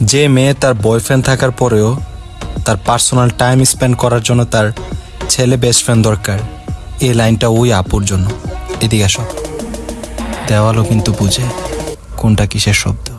যে মেয়ে তার বয়ফ্রেন্ড থাকার পরেও তার পার্সোনাল টাইম স্পেন্ড করার জন্য তার ছেলে বেস্ট ফ্রেন্ড দরকার। এই লাইনটা ওই আপুর জন্য। এদিকে আসো। দেওয়ালও কিন্তু বুঝে কোনটা কিসের শব্দ।